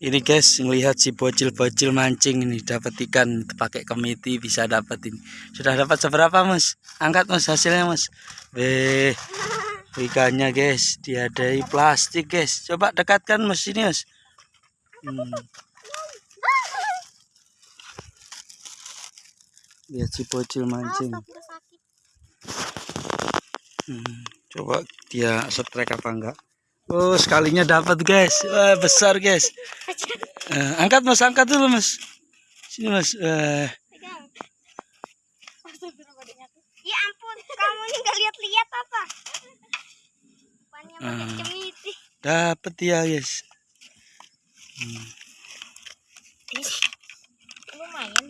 Ini guys, ngelihat si bocil-bocil mancing ini dapat ikan pakai kemiti bisa dapat ini. Sudah dapat seberapa, Mas? Angkat, Mas, hasilnya, Mas. Weh, ikannya, guys, diadai plastik, guys. Coba dekatkan, Mas, ini, Mas. Hmm. Lihat si bocil mancing. Hmm. Coba dia setrek apa enggak? Oh, sekalinya dapat, guys. Wah, besar, guys. Uh, angkat, Mas. Angkat dulu, Mas. Sini, Mas. Uh. Ya ampun, kamu ini nggak lihat-lihat apa? Uh, ah. dapat ya, guys. Hmm. Lumayan